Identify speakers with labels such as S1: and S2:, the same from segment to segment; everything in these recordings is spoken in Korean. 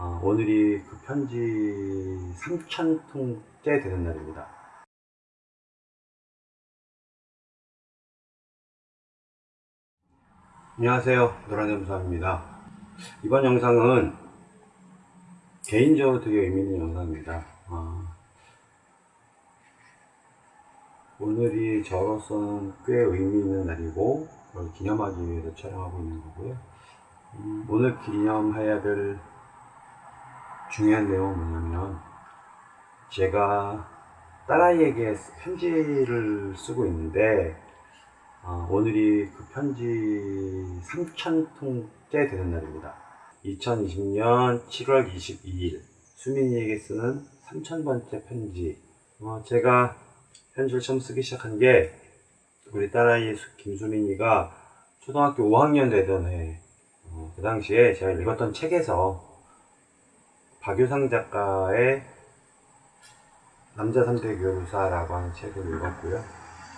S1: 어, 오늘이 그 편지 3,000통째 되는 날입니다. 안녕하세요. 노란염수입니다. 이번 영상은 개인적으로 되게 의미 있는 영상입니다. 어, 오늘이 저로서는 꽤 의미 있는 날이고 그걸 기념하기 위해서 촬영하고 있는 거고요. 음, 오늘 기념해야 될 중요한 내용은 뭐냐면 제가 딸아이에게 편지를 쓰고 있는데 어, 오늘이 그 편지 3,000통째 되는 날입니다. 2020년 7월 22일 수민이에게 쓰는 3,000번째 편지 어, 제가 편지를 처음 쓰기 시작한 게 우리 딸아이 김수민이가 초등학교 5학년 되던 해, 어, 그 당시에 제가 읽었던 책에서 박유상 작가의 남자 3대 교사라고 하는 책을 읽었고요.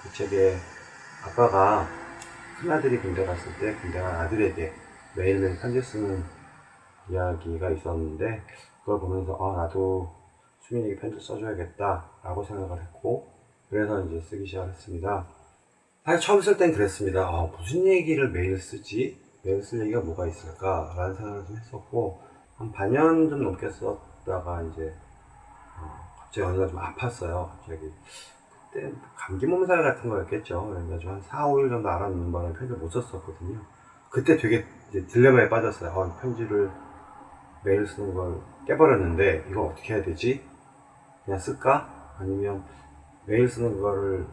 S1: 그 책에 아빠가 큰아들이 군대 갔을 때 군대 간 아들에게 매일매일 편지 쓰는 이야기가 있었는데 그걸 보면서 아 나도 수민이에게 편지 써줘야겠다 라고 생각을 했고 그래서 이제 쓰기 시작했습니다. 사실 처음 쓸 땐 그랬습니다. 아, 무슨 얘기를 매일 쓰지? 매일 쓸 얘기가 뭐가 있을까? 라는 생각을 좀 했었고 한 반년 좀 넘게 썼다가 이제 어, 갑자기 어느 날좀 아팠어요. 갑자기 그때 감기 몸살 같은 거였겠죠. 그래가지고 한 4, 5일 정도 알아놓는 바람에 편지를 못 썼었거든요. 그때 되게 이제 딜레마에 빠졌어요. 어, 편지를 매일 쓰는 걸 깨버렸는데 이거 어떻게 해야 되지? 그냥 쓸까? 아니면 매일 쓰는 거를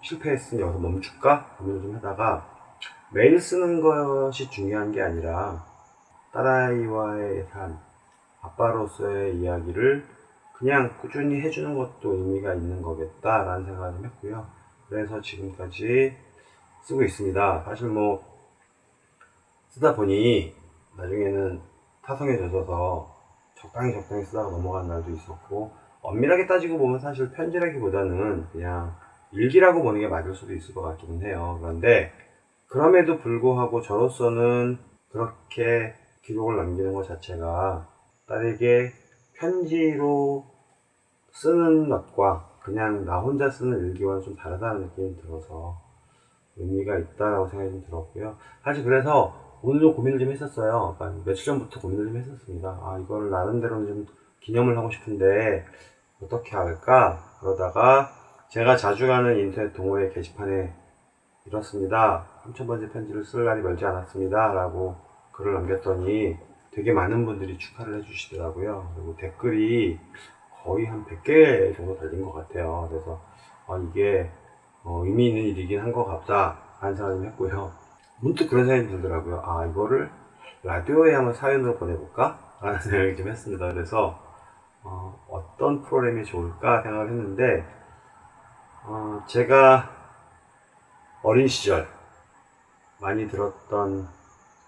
S1: 실패했으니 여기서 멈출까? 고민을 좀 하다가 매일 쓰는 것이 중요한 게 아니라 딸아이와의 삶, 아빠로서의 이야기를 그냥 꾸준히 해주는 것도 의미가 있는 거겠다라는 생각을 좀 했고요. 그래서 지금까지 쓰고 있습니다. 사실 뭐 쓰다 보니 나중에는 타성에 젖어서 적당히 적당히 쓰다가 넘어간 날도 있었고 엄밀하게 따지고 보면 사실 편지라기보다는 그냥 일기라고 보는 게 맞을 수도 있을 것 같기는 해요. 그런데 그럼에도 불구하고 저로서는 그렇게 기록을 남기는 것 자체가 딸에게 편지로 쓰는 것과 그냥 나 혼자 쓰는 일기와는 좀 다르다는 느낌이 들어서 의미가 있다라고 생각이 좀 들었고요. 사실 그래서 오늘도 고민을 좀 했었어요. 며칠 전부터 고민을 좀 했었습니다. 아, 이거를 나름대로는 좀 기념을 하고 싶은데 어떻게 할까? 그러다가 제가 자주 가는 인터넷 동호회 게시판에 이렇습니다. 3000번째 편지를 쓸 날이 멀지 않았습니다. 라고 글을 남겼더니 되게 많은 분들이 축하를 해주시더라고요. 그리고 댓글이 거의 한 100개 정도 달린 것 같아요. 그래서 아, 이게 어, 의미 있는 일이긴 한 것 같다 하는 생각을 했고요. 문득 그런 생각이 들더라고요. 아 이거를 라디오에 한번 사연으로 보내볼까? 라는 생각이 좀 했습니다. 그래서 어, 떤 프로그램이 좋을까 생각을 했는데 어, 제가 어린 시절 많이 들었던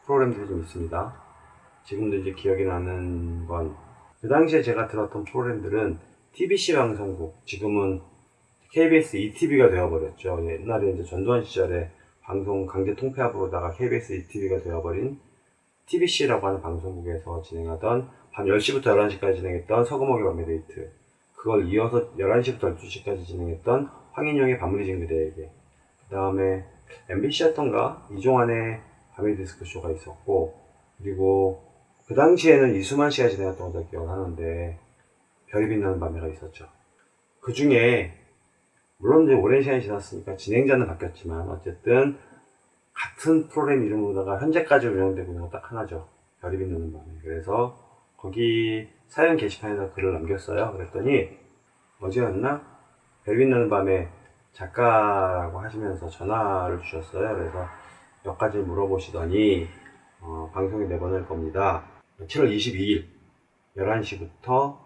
S1: 프로그램들이 좀 있습니다. 지금도 이제 기억이 나는 건 그 당시에 제가 들었던 프로그램들은 TBC 방송국 지금은 KBS ETV가 되어버렸죠. 옛날에 이제 전두환 시절에 방송 강제 통폐합으로다가 KBS ETV가 되어버린 TBC라고 하는 방송국에서 진행하던 밤 10시부터 11시까지 진행했던 서금옥의 밤의 데이트 그걸 이어서 11시부터 12시까지 진행했던 황인영의 밤을 잊은 그대에게 그 다음에 MBC였던가 이종환의 밤의 디스크쇼가 있었고 그리고 그 당시에는 이수만 씨가 진행했던 걸로 기억을 하는데 별이 빛나는 밤에가 있었죠. 그 중에 물론 이제 오랜 시간이 지났으니까 진행자는 바뀌었지만 어쨌든 같은 프로그램 이름으로다가 현재까지 운영되고 있는 거 딱 하나죠. 별이 빛나는 밤에. 그래서 거기 사연 게시판에다 글을 남겼어요. 그랬더니 어제였나? 별이 빛나는 밤에 작가라고 하시면서 전화를 주셨어요. 그래서 몇 가지 물어보시더니 어, 방송에 내보낼 겁니다 7월 22일 11시부터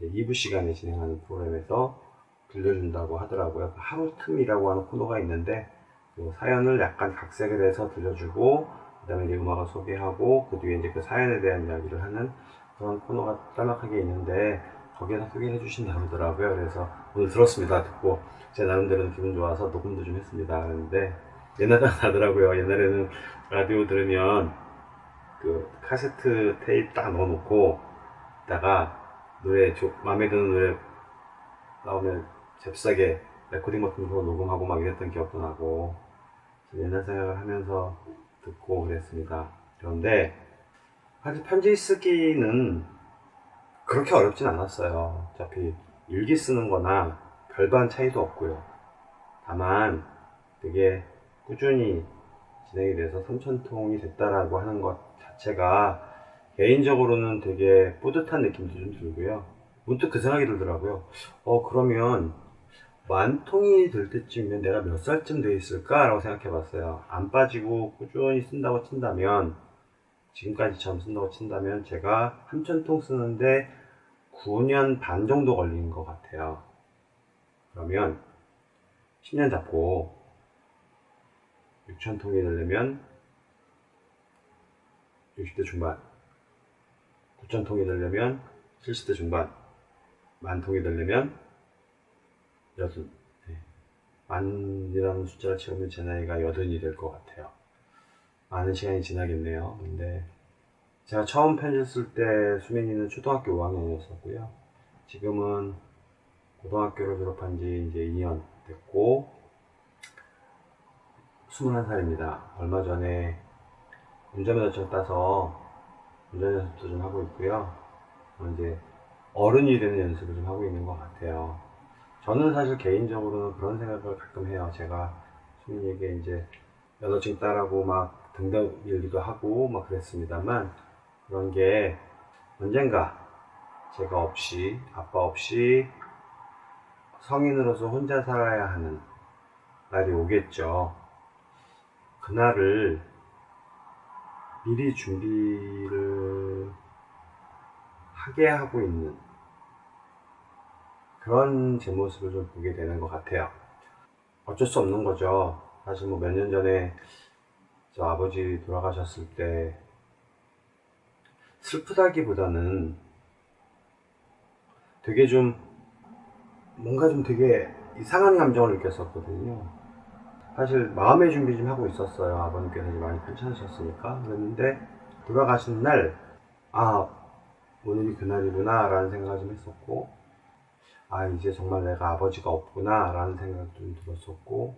S1: 2부 시간에 진행하는 프로그램에서 들려준다고 하더라고요. 하루 틈이라고 하는 코너가 있는데 그 사연을 약간 각색을 해서 들려주고 그 다음에 이제 음악을 소개하고 그 뒤에 이제 그 사연에 대한 이야기를 하는 그런 코너가 짤막하게 있는데 거기에서 소개해 주신다고 하더라고요. 그래서 오늘 들었습니다. 듣고 제 나름대로 기분 좋아서 녹음도 좀 했습니다. 그런데 옛날 생각나더라고요. 옛날에는 라디오 들으면 그 카세트 테이프 딱 넣어놓고 있다가 노래 조, 마음에 드는 노래 나오면 잽싸게 레코딩 버튼 으로 녹음하고 막 이랬던 기억도 나고 옛날 생각을 하면서 듣고 그랬습니다. 그런데 사실 편지 쓰기는 그렇게 어렵진 않았어요. 어차피 일기 쓰는 거나 별반 차이도 없고요. 다만 되게 꾸준히 진행이 돼서 3천통이 됐다라고 하는 것 자체가 개인적으로는 되게 뿌듯한 느낌도 좀 들고요. 문득 그 생각이 들더라고요. 어, 그러면 만 통이 될 때쯤이면 내가 몇 살쯤 돼 있을까라고 생각해 봤어요. 안 빠지고 꾸준히 쓴다고 친다면, 지금까지처럼 쓴다고 친다면 제가 3천통 쓰는데 9년 반 정도 걸린 것 같아요. 그러면 10년 잡고 6천통이 되려면 60대 중반 9천통이 되려면 70대 중반 만통이 되려면 여든. 네. 만이라는 숫자를 채우면 제 나이가 여든이 될 것 같아요. 많은 시간이 지나겠네요. 근데 제가 처음 편지 쓸 때 수민이는 초등학교 5학년이었었고요. 지금은 고등학교를 졸업한 지 이제 2년 됐고 21살입니다 얼마 전에 운전면허증 따서 운전 연습도 좀 하고 있고요. 어, 이제 어른이 되는 연습을 좀 하고 있는 것 같아요. 저는 사실 개인적으로는 그런 생각을 가끔 해요. 제가 수민이에게 이제 면허증 따라고 막 등등 일기도 하고 막 그랬습니다만 그런 게 언젠가 제가 없이 아빠 없이 성인으로서 혼자 살아야 하는 날이 오겠죠. 그날을 미리 준비를 하게 하고 있는 그런 제 모습을 좀 보게 되는 것 같아요. 어쩔 수 없는 거죠. 사실 뭐 몇 년 전에 저 아버지 돌아가셨을 때 슬프다기보다는 되게 좀 뭔가 좀 되게 이상한 감정을 느꼈었거든요. 사실 마음의 준비 좀 하고 있었어요. 아버님께서 많이 편찮으셨으니까. 그랬는데 돌아가신 날, 아, 오늘이 그날이구나 라는 생각을 좀 했었고, 아, 이제 정말 내가 아버지가 없구나 라는 생각도 좀 들었었고,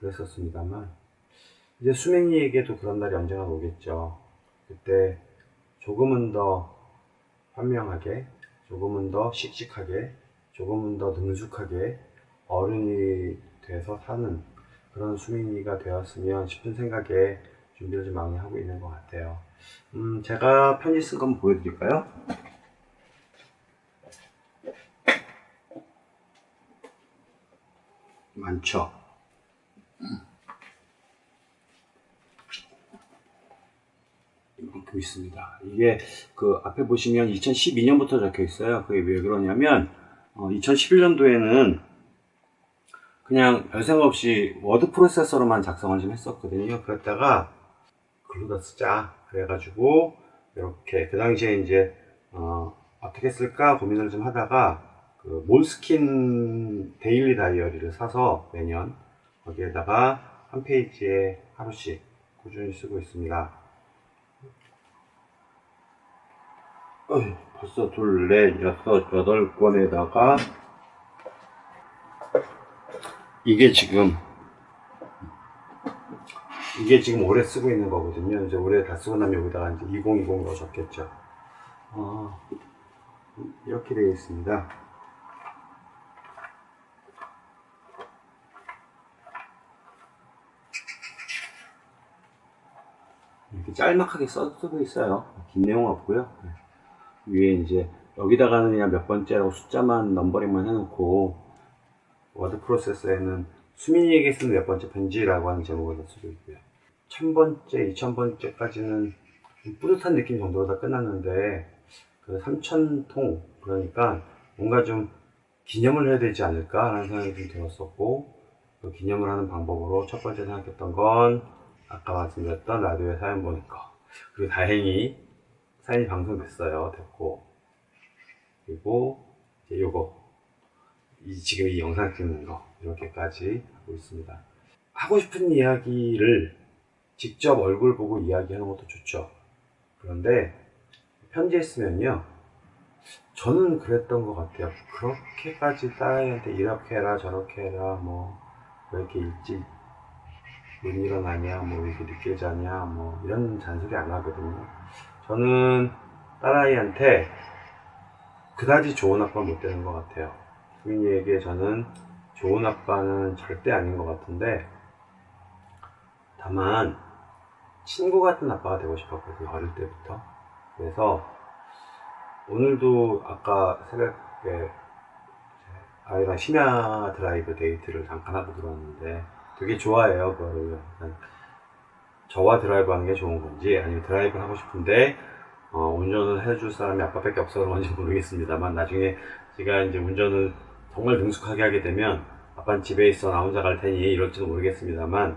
S1: 그랬었습니다만, 이제 수맹이에게도 그런 날이 언젠가 오겠죠. 그때 조금은 더 현명하게, 조금은 더 씩씩하게, 조금은 더 능숙하게 어른이 돼서 사는 그런 수민이가 되었으면 싶은 생각에 준비를 좀 많이 하고 있는 것 같아요. 음, 제가 편지 쓴거 한번 보여드릴까요? 많죠? 이만큼 있습니다. 이게 그 앞에 보시면 2012년부터 적혀 있어요. 그게 왜 그러냐면 어, 2011년도에는 그냥 별 생각 없이 워드 프로세서로만 작성을 좀 했었거든요. 그랬다가 글로다 쓰자 그래가지고 이렇게 그 당시에 이제 어, 떻게 쓸까 고민을 좀 하다가 그 Moleskine daily 다이어리를 사서 매년 거기에다가 한 페이지에 하루씩 꾸준히 쓰고 있습니다. 어이, 벌써 둘, 넷, 여섯, 여덟 권에다가 이게 지금 이게 지금 올해 쓰고 있는 거거든요. 이제 올해 다 쓰고 나면 여기다가 이제 2020으로 적겠죠. 어, 이렇게 되어 있습니다. 이렇게 짤막하게 써두고 있어요. 긴 내용 없고요. 위에 이제 여기다가는 그냥 몇 번째라고 숫자만 넘버링만 해놓고 워드 프로세서에는 수민이에게 쓰는 몇 번째 편지라고 하는 제목을 쓰고 있고요. 천 번째, 이천 번째까지는 뿌듯한 느낌 정도로 다 끝났는데 그 삼천 통 그러니까 뭔가 좀 기념을 해야 되지 않을까라는 생각이 좀 들었었고 그 기념을 하는 방법으로 첫 번째 생각했던 건 아까 말씀드렸던 라디오에 사연 보는 거 그리고 다행히 사연이 방송됐어요 됐고. 그리고 이제 요거 이, 지금 이 영상 찍는 거 이렇게까지 하고 있습니다. 하고 싶은 이야기를 직접 얼굴 보고 이야기하는 것도 좋죠. 그런데 편지에 쓰면요. 저는 그랬던 것 같아요. 그렇게까지 딸아이한테 이렇게 해라 저렇게 해라 뭐 왜 이렇게 일찍 못 일어나냐 뭐왜 이렇게 늦게 자냐 뭐 이런 잔소리 안 하거든요. 저는 딸아이한테 그다지 좋은 아빠 못 되는 것 같아요. 수민이에게 저는 좋은 아빠는 절대 아닌 것 같은데 다만 친구 같은 아빠가 되고 싶었거든요 어릴 때부터. 그래서 오늘도 아까 새벽에 아이랑 심야 드라이브 데이트를 잠깐 하고 들어왔는데 되게 좋아해요 그거를. 저와 드라이브 하는 게 좋은 건지 아니면 드라이브 하고 싶은데 어, 운전을 해줄 사람이 아빠밖에 없어서 그런지 모르겠습니다만 나중에 제가 이제 운전을 정말 능숙하게 하게 되면 아빠는 집에 있어 나 혼자 갈 테니 이럴지도 모르겠습니다만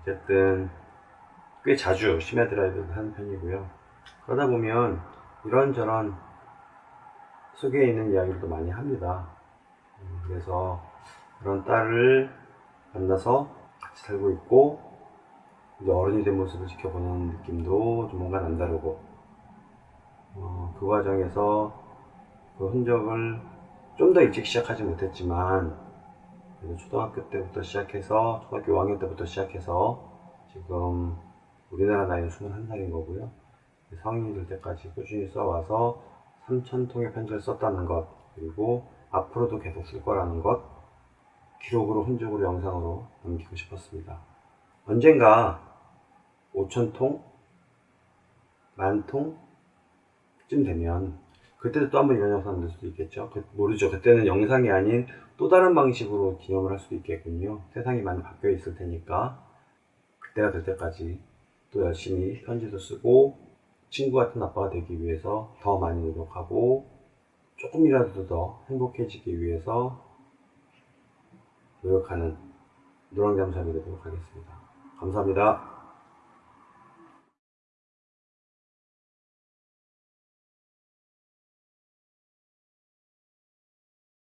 S1: 어쨌든 꽤 자주 심야 드라이브를 하는 편이고요. 그러다 보면 이런저런 속에 있는 이야기들도 많이 합니다. 음, 그래서 그런 딸을 만나서 같이 살고 있고 이제 어른이 된 모습을 지켜보는 느낌도 좀 뭔가 남다르고 어, 그 과정에서 그 흔적을 좀 더 일찍 시작하지 못했지만 초등학교 때부터 시작해서 초등학교 5학년 때부터 시작해서 지금 우리나라 나이는 21살인 거고요 성인이 될 때까지 꾸준히 써와서 3,000통의 편지를 썼다는 것 그리고 앞으로도 계속 쓸 거라는 것 기록으로 흔적으로 영상으로 남기고 싶었습니다 언젠가 5,000통? 만통? 쯤 되면 그때도 또 한 번 이런 영상 낼 수도 있겠죠. 그- 모르죠. 그때는 영상이 아닌 또 다른 방식으로 기념을 할 수도 있겠군요. 세상이 많이 바뀌어 있을 테니까. 그때가 될 때까지 또 열심히 편지도 쓰고 친구 같은 아빠가 되기 위해서 더 많이 노력하고 조금이라도 더 행복해지기 위해서 노력하는 노랑잠수함이 되도록 하겠습니다. 감사합니다